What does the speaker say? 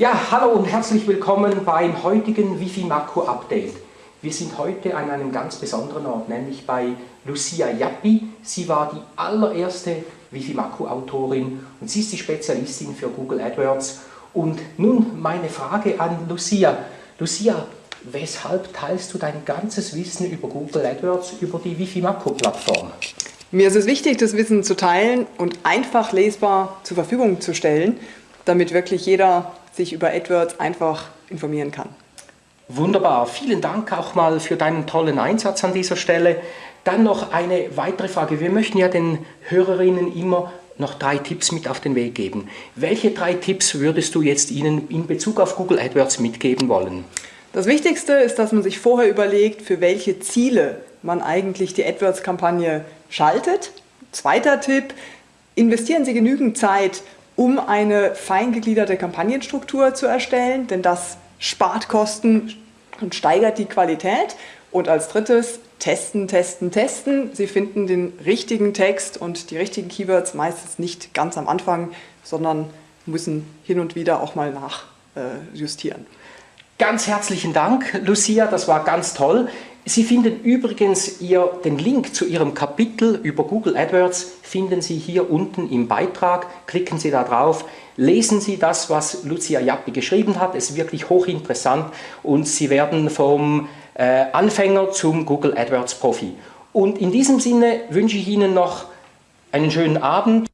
Ja, hallo und herzlich willkommen beim heutigen Wifi Makro Update. Wir sind heute an einem ganz besonderen Ort, nämlich bei Lucia Jappi. Sie war die allererste Wifi Makro Autorin und sie ist die Spezialistin für Google AdWords. Und nun meine Frage an Lucia. Lucia, weshalb teilst du dein ganzes Wissen über Google AdWords über die Wifi Makro Plattform? Mir ist es wichtig, das Wissen zu teilen und einfach lesbar zur Verfügung zu stellen, damit wirklich jeder sich über AdWords einfach informieren kann. Wunderbar, vielen Dank auch mal für deinen tollen Einsatz an dieser Stelle. Dann noch eine weitere Frage. Wir möchten ja den Hörerinnen immer noch drei Tipps mit auf den Weg geben. Welche drei Tipps würdest du jetzt ihnen in Bezug auf Google AdWords mitgeben wollen? Das Wichtigste ist, dass man sich vorher überlegt, für welche Ziele man eigentlich die AdWords-Kampagne schaltet. Zweiter Tipp, investieren Sie genügend Zeit, um eine feingegliederte Kampagnenstruktur zu erstellen, denn das spart Kosten und steigert die Qualität. Und als drittes, testen, testen, testen. Sie finden den richtigen Text und die richtigen Keywords meistens nicht ganz am Anfang, sondern müssen hin und wieder auch mal nachjustieren. Ganz herzlichen Dank, Lucia, das war ganz toll. Sie finden übrigens ihr, den Link zu Ihrem Kapitel über Google AdWords finden Sie hier unten im Beitrag. Klicken Sie da drauf, lesen Sie das, was Lucia Jappi geschrieben hat. Es ist wirklich hochinteressant und Sie werden vom äh, Anfänger zum Google AdWords Profi. Und in diesem Sinne wünsche ich Ihnen noch einen schönen Abend.